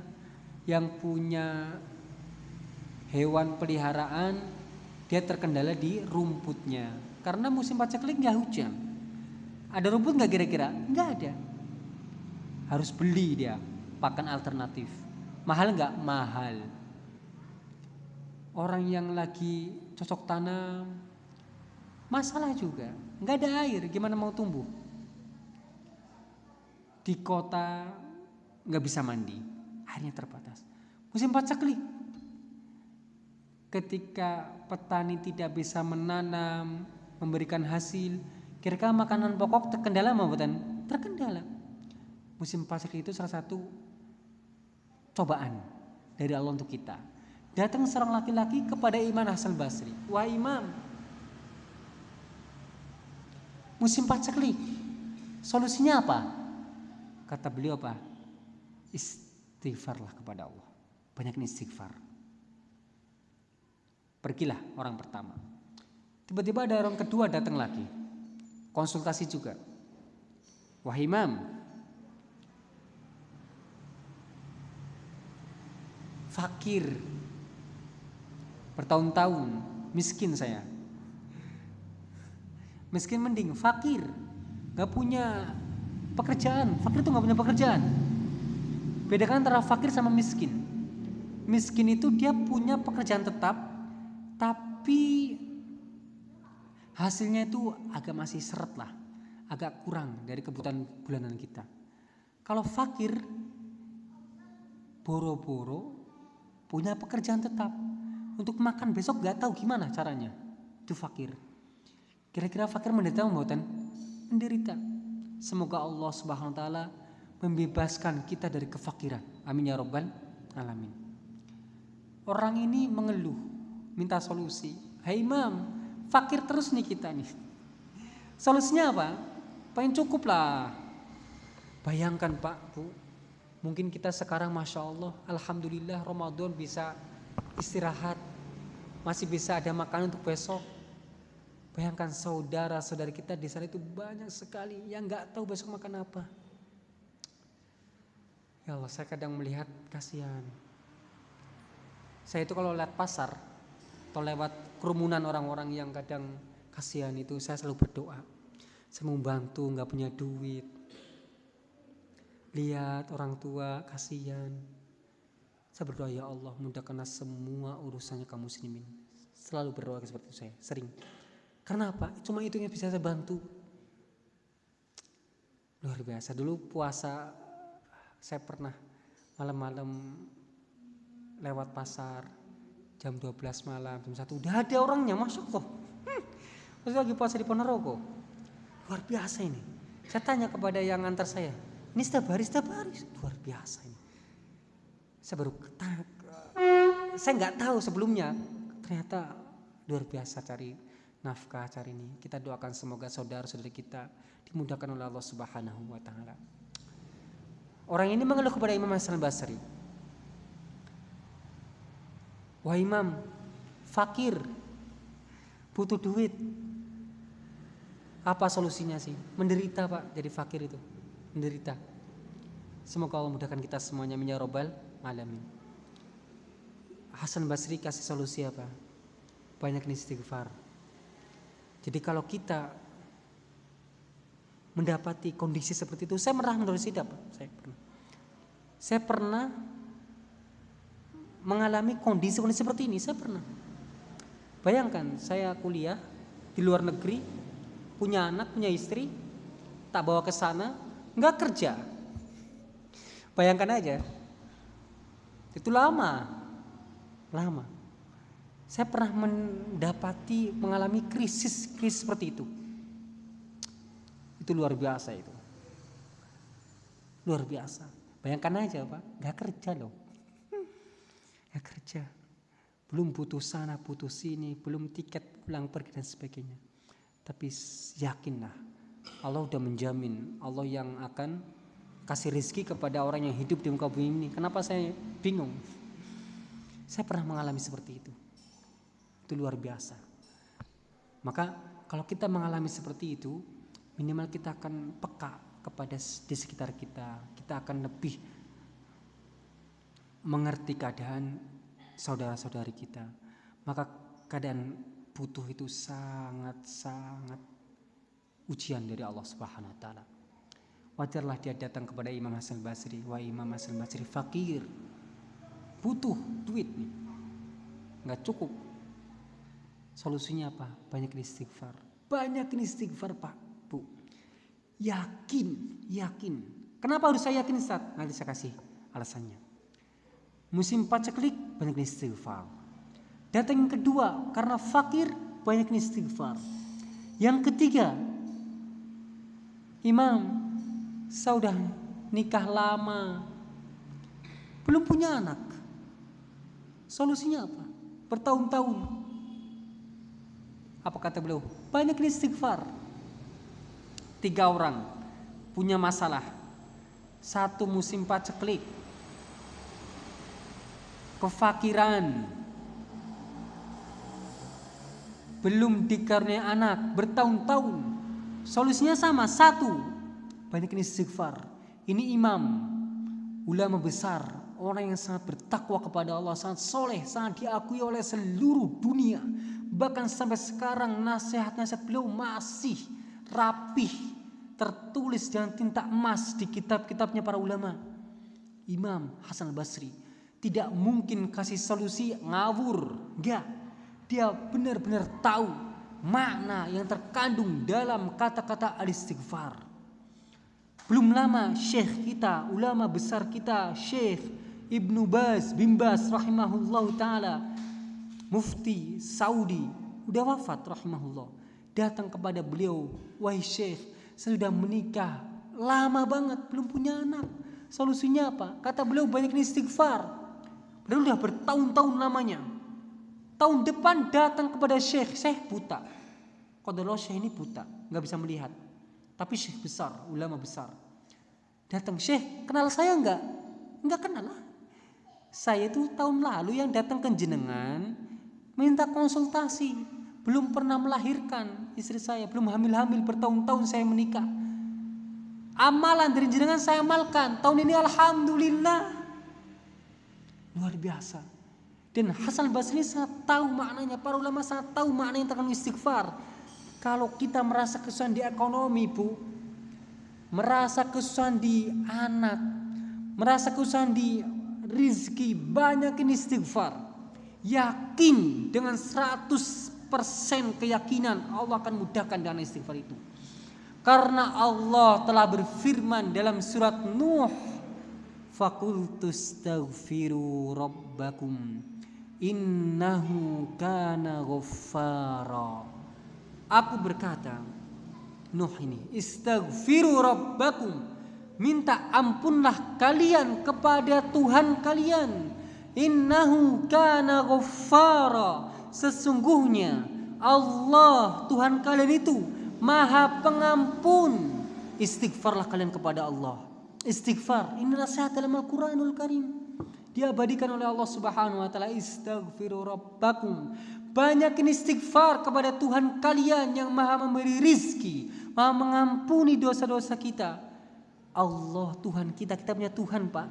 Yang punya hewan peliharaan dia terkendala di rumputnya. Karena musim paceklik nggak hujan. Ada rumput nggak kira-kira? Nggak ada. Harus beli dia pakan alternatif. Mahal nggak? Mahal. Orang yang lagi cocok tanam masalah juga. Nggak ada air gimana mau tumbuh? Di kota nggak bisa mandi airnya terbatas. Musim paceklik ketika petani tidak bisa menanam memberikan hasil kira-kira makanan pokok terkendala mau bukan terkendala. Musim paceklik itu salah satu cobaan dari Allah untuk kita Datang seorang laki-laki kepada Imam Hasan Basri. Wah Imam, musim paceklik. Solusinya apa? Kata beliau apa? Istighfarlah kepada Allah. Banyak istighfar. Pergilah orang pertama. Tiba-tiba ada orang kedua datang lagi. Konsultasi juga. Wah Imam, fakir. Bertahun-tahun. Miskin saya. Miskin mending fakir. Nggak punya pekerjaan. Fakir itu nggak punya pekerjaan. Bedakan antara fakir sama miskin. Miskin itu dia punya pekerjaan tetap tapi hasilnya itu agak masih seret lah. Agak kurang dari kebutuhan bulanan kita. Kalau fakir boro-boro punya pekerjaan tetap untuk makan besok gak tahu gimana caranya. Itu fakir. Kira-kira fakir menderita membuatan menderita. Semoga Allah Subhanahu wa taala membebaskan kita dari kefakiran. Amin ya robbal alamin. Orang ini mengeluh, minta solusi. Hai Imam, fakir terus nih kita nih. Solusinya apa? Pengen cukup lah. Bayangkan Pak, Bu, mungkin kita sekarang Masya Allah, Alhamdulillah Ramadan bisa istirahat masih bisa ada makanan untuk besok. Bayangkan saudara-saudari kita di sana itu banyak sekali yang nggak tahu besok makan apa. Ya Allah, saya kadang melihat kasihan. Saya itu kalau lewat pasar atau lewat kerumunan orang-orang yang kadang kasihan itu, saya selalu berdoa. Saya mau bantu, nggak punya duit. Lihat orang tua kasihan, saya berdoa ya Allah mudahkanlah semua urusannya kaum muslimin. Selalu berdoa seperti saya, sering. Karena apa? Cuma itu yang bisa saya bantu. Luar biasa. Dulu puasa saya pernah malam-malam lewat pasar jam 12 malam, jam 1 udah ada orangnya masuk kok. Hmm. Masih lagi puasa di Ponorogo. Luar biasa ini. Saya tanya kepada yang antar saya, ini setiap hari, setiap hari. Luar biasa ini. Saya baru saya nggak tahu sebelumnya. Ternyata luar biasa cari nafkah cari ini. Kita doakan semoga saudara-saudari kita dimudahkan oleh Allah Subhanahu wa taala. Orang ini mengeluh kepada Imam Hasan Basri wah Imam fakir butuh duit. Apa solusinya sih? Menderita pak jadi fakir itu. Menderita semoga Allah mudahkan kita semuanya menyarobal alamin. Hasan Basri kasih solusi apa? Banyak istighfar. Jadi kalau kita mendapati kondisi seperti itu, saya pernah menulis hidup, saya pernah. Saya pernah mengalami kondisi-kondisi seperti ini, saya pernah. Bayangkan, saya kuliah di luar negeri, punya anak, punya istri, tak bawa ke sana, nggak kerja. Bayangkan aja, itu lama. Lama. Saya pernah mendapati mengalami krisis krisis seperti itu. Itu luar biasa itu. Luar biasa. Bayangkan aja Pak, gak kerja loh. Gak kerja. Belum putus sana, putus sini, belum tiket pulang pergi dan sebagainya. Tapi yakinlah, Allah udah menjamin, Allah yang akan kasih rizki kepada orang yang hidup di muka bumi ini. Kenapa saya bingung? Saya pernah mengalami seperti itu. Itu luar biasa. Maka kalau kita mengalami seperti itu, minimal kita akan peka kepada di sekitar kita. Kita akan lebih mengerti keadaan saudara-saudari kita. Maka keadaan butuh itu sangat-sangat ujian dari Allah Subhanahu wa taala. Wajarlah dia datang kepada Imam Hasan Basri, wah Imam Hasan Basri fakir. Butuh duit nih. Nggak cukup. Solusinya apa? Banyak istighfar. Banyak istighfar, Pak, Bu. Yakin, yakin. Kenapa harus saya yakin, Ustaz? Nanti saya kasih alasannya. Musim paceklik banyak istighfar. Datang yang kedua, karena fakir banyak istighfar. Yang ketiga, Imam, saya udah nikah lama, belum punya anak. Solusinya apa? Bertahun-tahun. Apa kata beliau? Banyak istighfar. Tiga orang punya masalah. Satu musim paceklik. Kefakiran. Belum dikaruniai anak bertahun-tahun. Solusinya sama, satu. Banyak istighfar. Ini imam, ulama besar, orang yang sangat bertakwa kepada Allah, sangat soleh, sangat diakui oleh seluruh dunia. Bahkan sampai sekarang nasihat-nasihat beliau masih rapih, tertulis dengan tinta emas di kitab-kitabnya para ulama. Imam Hasan Basri tidak mungkin kasih solusi ngawur, enggak. Dia benar-benar tahu makna yang terkandung dalam kata-kata al-istighfar. Belum lama syekh kita, ulama besar kita, Syekh Ibnu Baz bin Baz rahimahullah taala, mufti Saudi, udah wafat rahimahullah. Datang kepada beliau, wahai Syekh, saya sudah menikah lama banget, belum punya anak. Solusinya apa? Kata beliau banyak istighfar. Beliau udah bertahun-tahun lamanya. Tahun depan datang kepada Syekh, Syekh buta. Kodolo Syekh ini buta, nggak bisa melihat. Tapi Syekh besar, ulama besar. Datang Syekh, kenal saya nggak? Nggak kenal lah. Saya itu tahun lalu yang datang ke jenengan minta konsultasi. Belum pernah melahirkan istri saya, belum hamil-hamil bertahun-tahun saya menikah. Amalan dari jenengan saya amalkan. Tahun ini alhamdulillah. Luar biasa. Dan Hasan Basri sangat tahu maknanya, para ulama sangat tahu makna yang terkandung istighfar. Kalau kita merasa kesusahan di ekonomi, Bu, merasa kesusahan di anak, merasa kesusahan di rizki, banyak ini istighfar. Yakin dengan 100% keyakinan Allah akan mudahkan dengan istighfar itu. Karena Allah telah berfirman dalam surat Nuh, "Fakultustaghfiru rabbakum innahu kana ghaffara." Aku berkata, Nuh ini, "Istaghfiru rabbakum." Minta ampunlah kalian kepada Tuhan kalian. Innahu kana ghaffara. Sesungguhnya Allah Tuhan kalian itu Maha Pengampun. Istighfarlah kalian kepada Allah. Istighfar ini nasihat dalam Al-Qur'anul Karim. Diabadikan oleh Allah Subhanahu wa taala istaghfiru rabbakum. Banyakin istighfar kepada Tuhan kalian yang Maha memberi rizki, Maha mengampuni dosa-dosa kita. Allah Tuhan kita, kita punya Tuhan Pak.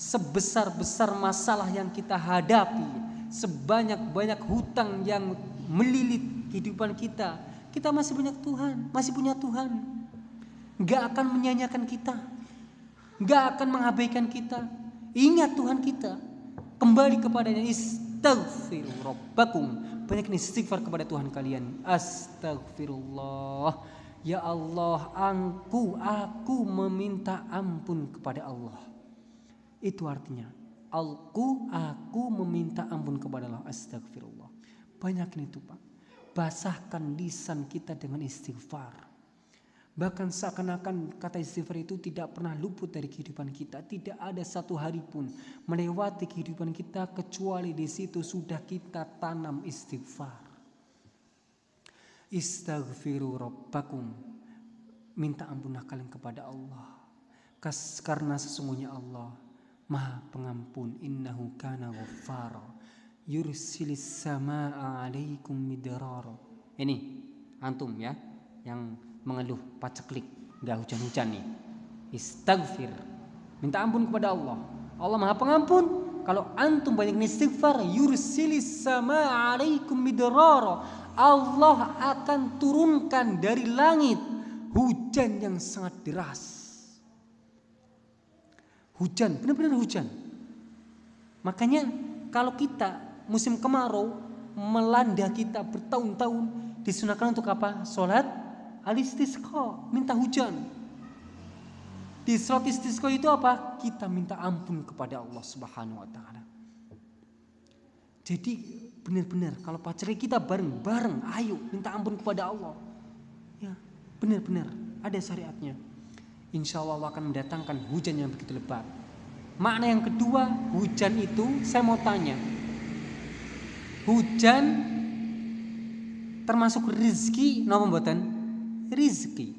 Sebesar-besar masalah yang kita hadapi, sebanyak-banyak hutang yang melilit kehidupan kita, kita masih punya Tuhan, masih punya Tuhan. Gak akan menyanyikan kita, gak akan mengabaikan kita. Ingat Tuhan kita, kembali kepadanya istighfiru rabbakum. Banyak istighfar kepada Tuhan kalian. Astagfirullah. Ya Allah, aku, aku meminta ampun kepada Allah. Itu artinya, aku, aku meminta ampun kepada Allah. Astagfirullah. Banyakin itu Pak. Basahkan lisan kita dengan istighfar. Bahkan seakan-akan kata istighfar itu tidak pernah luput dari kehidupan kita. Tidak ada satu hari pun melewati kehidupan kita kecuali di situ sudah kita tanam istighfar. Istaghfiru rabbakum. Minta ampunlah kalian kepada Allah. Karena sesungguhnya Allah Maha pengampun innahu kana ghaffara yursilis samaa alaikum midrara. Ini antum ya yang mengeluh paceklik nggak hujan-hujan nih. Istaghfir. Minta ampun kepada Allah. Allah Maha Pengampun. Kalau antum banyak istighfar, yursilis sama alaikum midrara. Allah akan turunkan dari langit hujan yang sangat deras. Hujan, benar-benar hujan. Makanya kalau kita musim kemarau melanda kita bertahun-tahun disunahkan untuk apa? Sholat alistisqa, minta hujan. Di istisqa itu apa? Kita minta ampun kepada Allah Subhanahu wa taala. Jadi benar-benar kalau pacarnya kita bareng-bareng, ayo minta ampun kepada Allah. Ya, benar-benar ada syariatnya. Insya Allah, Allah akan mendatangkan hujan yang begitu lebat. Makna yang kedua, hujan itu saya mau tanya. Hujan termasuk rezeki nama buatan rizki.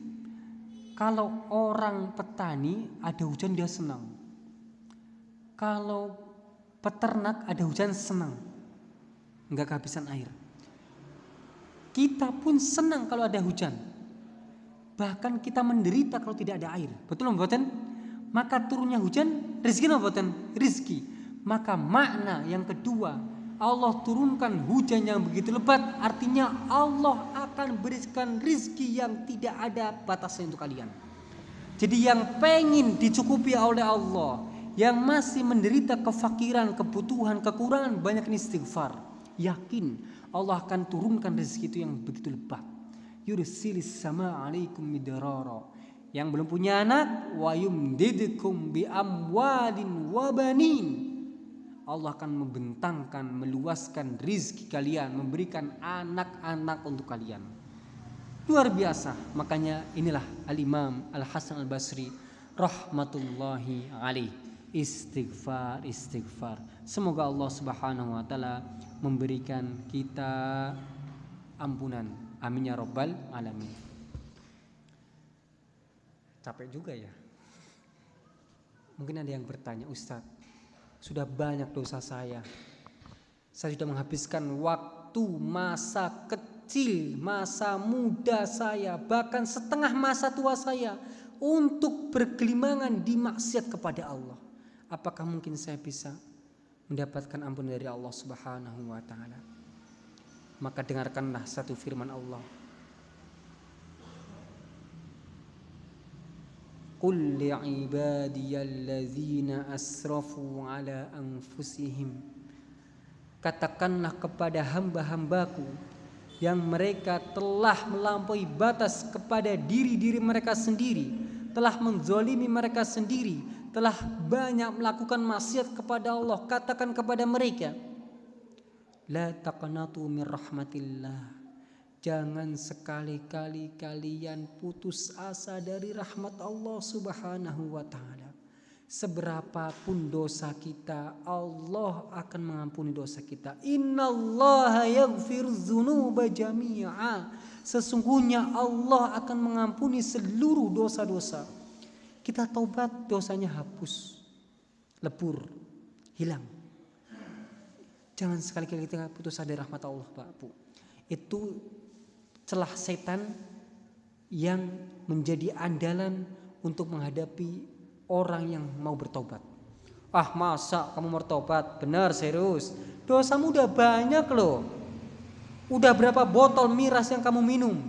Kalau orang petani ada hujan dia senang. Kalau peternak ada hujan senang. Enggak kehabisan air. Kita pun senang kalau ada hujan. Bahkan kita menderita kalau tidak ada air. Betul buatan? Maka turunnya hujan rezeki apa buatan? Rizki. Maka makna yang kedua Allah turunkan hujan yang begitu lebat artinya Allah akan berikan rizki yang tidak ada batasnya untuk kalian. Jadi yang pengen dicukupi oleh Allah yang masih menderita kefakiran, kebutuhan, kekurangan banyak istighfar. Yakin Allah akan turunkan rezeki itu yang begitu lebat. Yursilis sama alaikum yang belum punya anak wa yumdidukum bi amwalin wa banin Allah akan membentangkan, meluaskan rizki kalian, memberikan anak-anak untuk kalian. Luar biasa. Makanya inilah Al-Imam Al-Hasan Al-Basri rahmatullahi alaih. Istighfar, istighfar. Semoga Allah Subhanahu wa taala memberikan kita ampunan. Amin ya rabbal alamin. Capek juga ya. Mungkin ada yang bertanya, Ustadz, sudah banyak dosa saya. Saya sudah menghabiskan waktu, masa kecil, masa muda saya, bahkan setengah masa tua saya untuk bergelimangan di maksiat kepada Allah. Apakah mungkin saya bisa mendapatkan ampun dari Allah Subhanahu wa taala? Maka dengarkanlah satu firman Allah قل لعبادي الذين أسرفوا على أنفسهم Katakanlah kepada hamba-hambaku yang mereka telah melampaui batas kepada diri-diri mereka sendiri, telah menzolimi mereka sendiri, telah banyak melakukan maksiat kepada Allah. Katakan kepada mereka, La taqnatu min rahmatillah Jangan sekali-kali kalian putus asa dari rahmat Allah Subhanahu wa taala. Seberapapun dosa kita, Allah akan mengampuni dosa kita. Innallaha yaghfiru dzunuba jami'a. Sesungguhnya Allah akan mengampuni seluruh dosa-dosa. Kita taubat, dosanya hapus, lebur, hilang. Jangan sekali-kali kita putus asa dari rahmat Allah, Pak Bu. Itu celah setan yang menjadi andalan untuk menghadapi orang yang mau bertobat. Ah masa kamu bertobat? Benar serius. Dosamu udah banyak loh. Udah berapa botol miras yang kamu minum?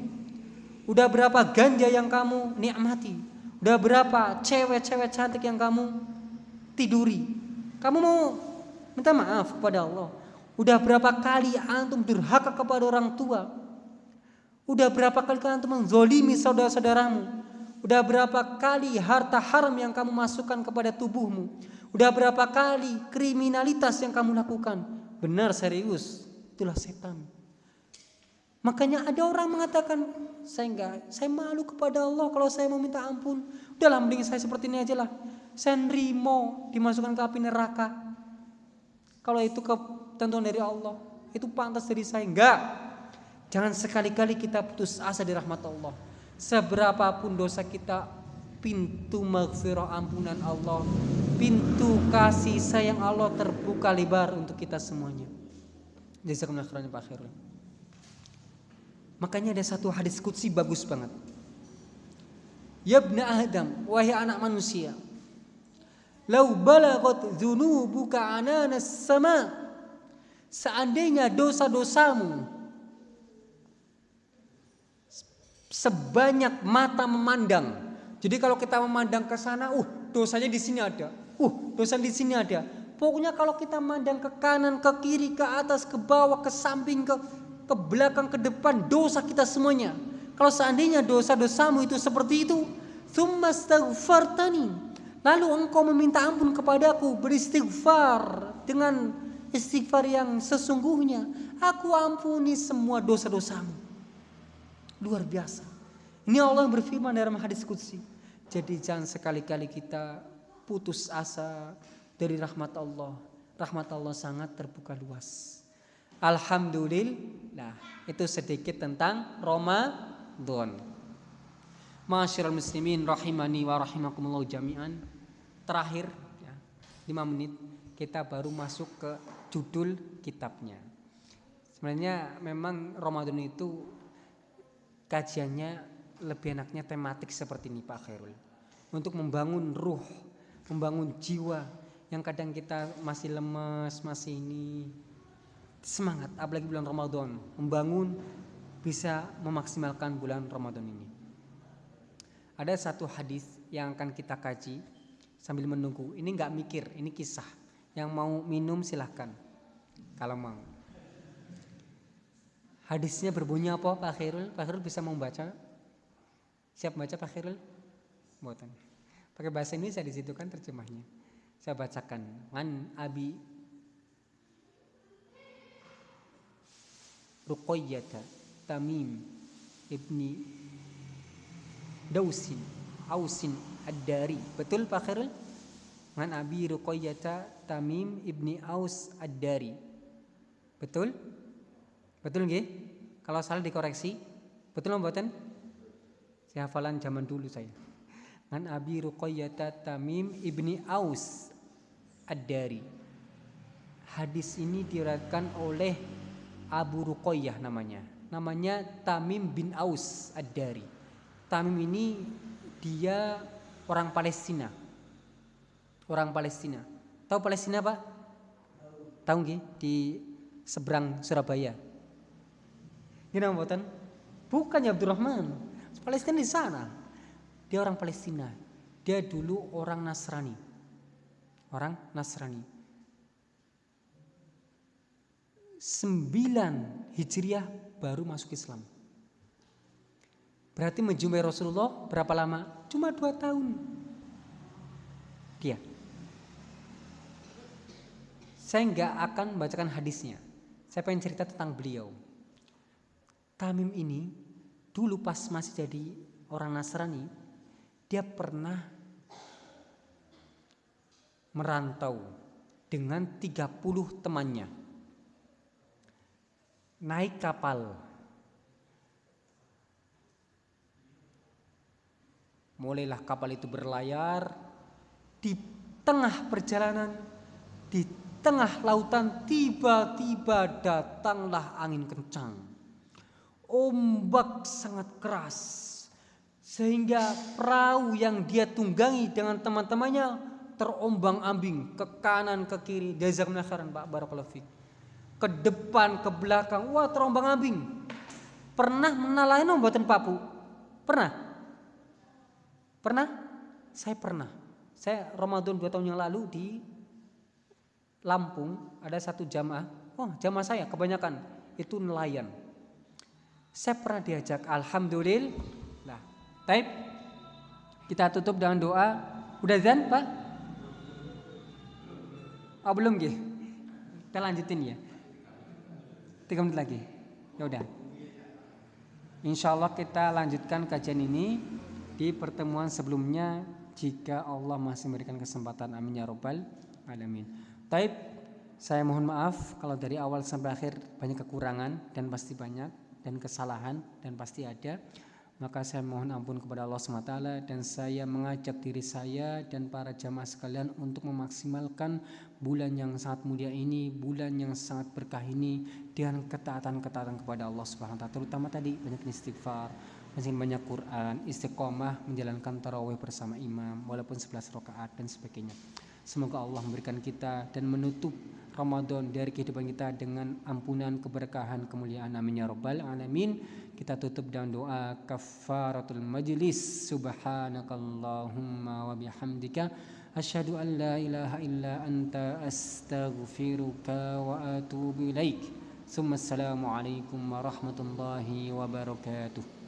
Udah berapa ganja yang kamu nikmati? Udah berapa cewek-cewek cantik yang kamu tiduri? Kamu mau minta maaf kepada Allah? Udah berapa kali antum durhaka kepada orang tua? Udah berapa kali kalian menzolimi saudara-saudaramu? Udah berapa kali harta haram yang kamu masukkan kepada tubuhmu? Udah berapa kali kriminalitas yang kamu lakukan? Benar serius, itulah setan. Makanya ada orang mengatakan, saya enggak, saya malu kepada Allah kalau saya mau minta ampun. Udahlah mending saya seperti ini aja lah. Saya nerimo dimasukkan ke api neraka. Kalau itu ketentuan dari Allah, itu pantas dari saya. Enggak. Jangan sekali-kali kita putus asa di rahmat Allah. Seberapapun dosa kita, pintu maghfirah ampunan Allah, pintu kasih sayang Allah terbuka lebar untuk kita semuanya. Pak. Makanya ada satu hadis kutsi bagus banget. Ya Adam, wahai anak manusia. Lau balagot buka ananas sama. Seandainya dosa-dosamu sebanyak mata memandang. Jadi kalau kita memandang ke sana, uh dosanya di sini ada. Uh, dosa di sini ada. Pokoknya kalau kita memandang ke kanan, ke kiri, ke atas, ke bawah, ke samping, ke ke belakang, ke depan, dosa kita semuanya. Kalau seandainya dosa-dosamu itu seperti itu, Lalu engkau meminta ampun kepadaku, beristighfar dengan istighfar yang sesungguhnya. Aku ampuni semua dosa-dosamu. Luar biasa. Ini Allah berfirman dalam hadis kudsi. Jadi jangan sekali-kali kita putus asa dari rahmat Allah. Rahmat Allah sangat terbuka luas. Alhamdulillah. Itu sedikit tentang Ramadan. Masyarul muslimin rahimani wa rahimakumullah jami'an. Terakhir ya, 5 menit kita baru masuk ke judul kitabnya. Sebenarnya memang Ramadan itu kajiannya lebih enaknya tematik seperti ini Pak Khairul. Untuk membangun ruh, membangun jiwa yang kadang kita masih lemes, masih ini semangat apalagi bulan Ramadan membangun bisa memaksimalkan bulan Ramadan ini. Ada satu hadis yang akan kita kaji sambil menunggu. Ini nggak mikir, ini kisah. Yang mau minum silahkan kalau mau. Hadisnya berbunyi apa Pak Khairul? Pak Khairul bisa membaca? Siap baca Pak Khairul? Buatan. Pakai bahasa Indonesia di situ kan terjemahnya. Saya bacakan. Man Abi Ruqayyata Tamim ibni Dausin Ausin Ad-Dari betul Pak Khairul Man Abi Ruqayyata Tamim ibni Aus Ad-Dari betul betul nggih kalau salah dikoreksi betul mboten saya hafalan zaman dulu saya Man Abi Ruqayyata Tamim ibni Aus Ad-Dari hadis ini diriwayatkan oleh Abu Ruqayyah namanya. Namanya Tamim bin Aus Ad-Dari. Tamim ini dia orang Palestina. Orang Palestina. Tahu Palestina Pak? Tahu nggih di seberang Surabaya. Gimana buatan? Bukan ya Abdurrahman. Palestina di sana. Dia orang Palestina. Dia dulu orang Nasrani. Orang Nasrani. 9 Hijriah baru masuk Islam. Berarti menjumpai Rasulullah berapa lama? Cuma dua tahun. Dia. Saya nggak akan membacakan hadisnya. Saya pengen cerita tentang beliau. Tamim ini dulu pas masih jadi orang Nasrani, dia pernah merantau dengan 30 temannya naik kapal. Mulailah kapal itu berlayar di tengah perjalanan, di tengah lautan tiba-tiba datanglah angin kencang. Ombak sangat keras sehingga perahu yang dia tunggangi dengan teman-temannya terombang-ambing ke kanan ke kiri. Jazakumullah khairan Pak barakallahu ke depan, ke belakang, wah terombang ambing. Pernah menalain buatan papu? Pernah? Pernah? Saya pernah. Saya Ramadan dua tahun yang lalu di Lampung ada satu jamaah. Oh jamaah saya kebanyakan itu nelayan. Saya pernah diajak. Alhamdulillah. Baik. Kita tutup dengan doa. Udah zan pak? Oh belum gih. Kita lanjutin ya. Tiga menit lagi. Ya udah. Insya Allah kita lanjutkan kajian ini di pertemuan sebelumnya jika Allah masih memberikan kesempatan. Amin ya robbal alamin. Taib, saya mohon maaf kalau dari awal sampai akhir banyak kekurangan dan pasti banyak dan kesalahan dan pasti ada maka saya mohon ampun kepada Allah SWT dan saya mengajak diri saya dan para jamaah sekalian untuk memaksimalkan bulan yang sangat mulia ini, bulan yang sangat berkah ini dengan ketaatan-ketaatan kepada Allah Subhanahu taala. Terutama tadi banyak istighfar, masih banyak Quran, istiqomah menjalankan tarawih bersama imam walaupun 11 rakaat dan sebagainya. Semoga Allah memberikan kita dan menutup Ramadan dari kehidupan kita dengan ampunan keberkahan kemuliaan amin ya rabbal alamin kita tutup dengan doa kafaratul majlis subhanakallahumma wa bihamdika asyhadu an la ilaha illa anta astaghfiruka wa atubu ilaik. Assalamualaikum warahmatullahi wabarakatuh.